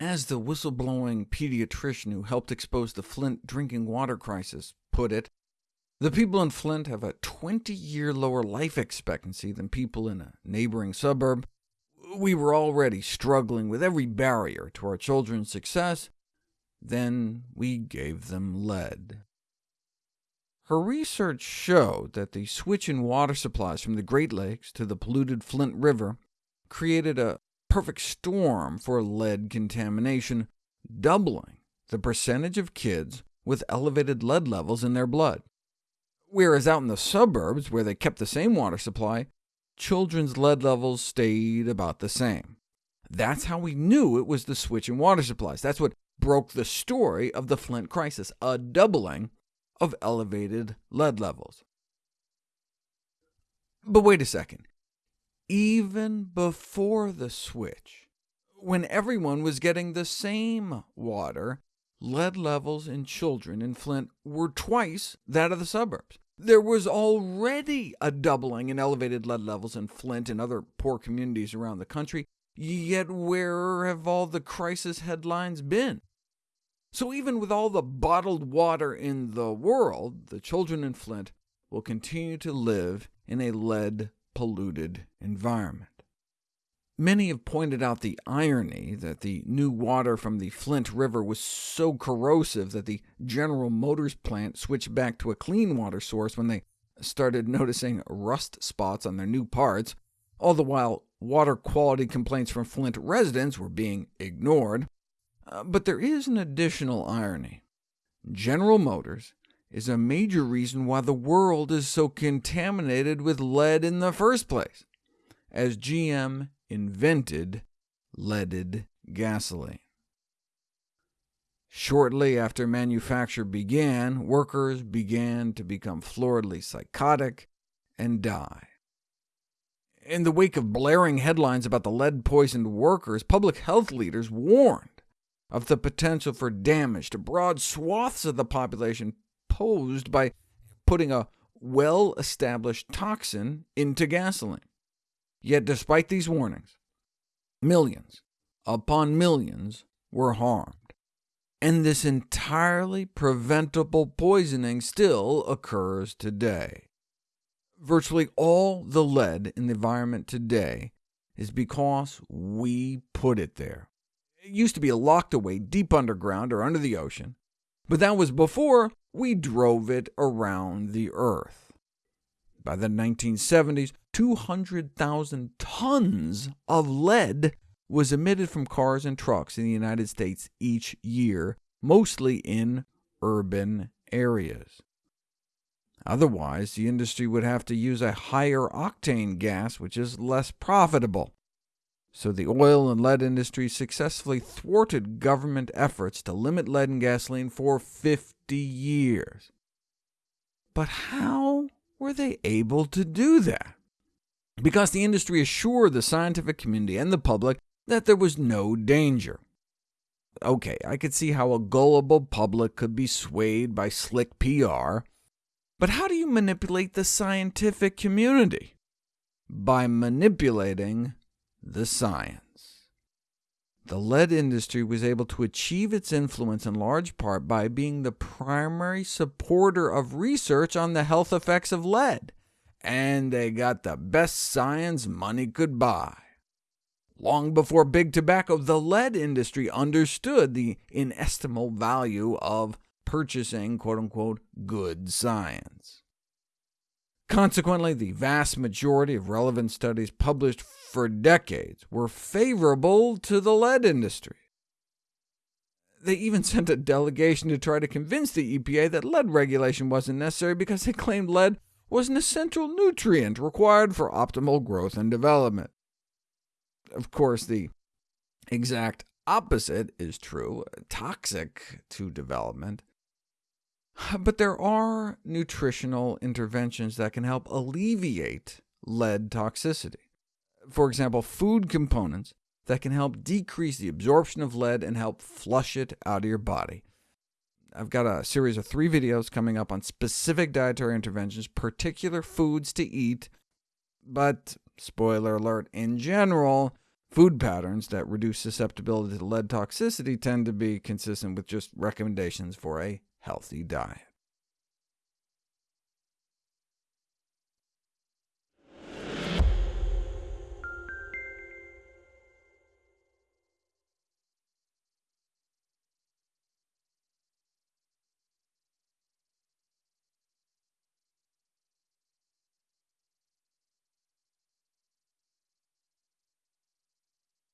As the whistleblowing pediatrician who helped expose the Flint drinking water crisis put it, the people in Flint have a 20-year lower life expectancy than people in a neighboring suburb. We were already struggling with every barrier to our children's success. Then we gave them lead. Her research showed that the switch in water supplies from the Great Lakes to the polluted Flint River created a perfect storm for lead contamination, doubling the percentage of kids with elevated lead levels in their blood. Whereas out in the suburbs, where they kept the same water supply, children's lead levels stayed about the same. That's how we knew it was the switch in water supplies. That's what broke the story of the Flint crisis, a doubling of elevated lead levels. But wait a second. Even before the switch, when everyone was getting the same water, lead levels in children in Flint were twice that of the suburbs. There was already a doubling in elevated lead levels in Flint and other poor communities around the country, yet where have all the crisis headlines been? So even with all the bottled water in the world, the children in Flint will continue to live in a lead-polluted environment. Many have pointed out the irony that the new water from the Flint River was so corrosive that the General Motors plant switched back to a clean water source when they started noticing rust spots on their new parts, all the while water quality complaints from Flint residents were being ignored. Uh, but there is an additional irony. General Motors is a major reason why the world is so contaminated with lead in the first place, as GM invented leaded gasoline. Shortly after manufacture began, workers began to become floridly psychotic and die. In the wake of blaring headlines about the lead-poisoned workers, public health leaders warned of the potential for damage to broad swaths of the population posed by putting a well-established toxin into gasoline. Yet despite these warnings, millions upon millions were harmed, and this entirely preventable poisoning still occurs today. Virtually all the lead in the environment today is because we put it there. It used to be locked away deep underground or under the ocean, but that was before we drove it around the Earth. By the 1970s, 200,000 tons of lead was emitted from cars and trucks in the United States each year, mostly in urban areas. Otherwise, the industry would have to use a higher octane gas, which is less profitable. So the oil and lead industry successfully thwarted government efforts to limit lead in gasoline for 50 years. But how were they able to do that? Because the industry assured the scientific community and the public that there was no danger. OK, I could see how a gullible public could be swayed by slick PR, but how do you manipulate the scientific community? By manipulating the science. The lead industry was able to achieve its influence in large part by being the primary supporter of research on the health effects of lead, and they got the best science money could buy. Long before big tobacco, the lead industry understood the inestimable value of purchasing quote-unquote good science. Consequently, the vast majority of relevant studies published for decades were favorable to the lead industry. They even sent a delegation to try to convince the EPA that lead regulation wasn't necessary because they claimed lead was an essential nutrient required for optimal growth and development. Of course, the exact opposite is true, toxic to development. But there are nutritional interventions that can help alleviate lead toxicity. For example, food components that can help decrease the absorption of lead and help flush it out of your body. I've got a series of three videos coming up on specific dietary interventions, particular foods to eat, but spoiler alert, in general, Food patterns that reduce susceptibility to lead toxicity tend to be consistent with just recommendations for a healthy diet.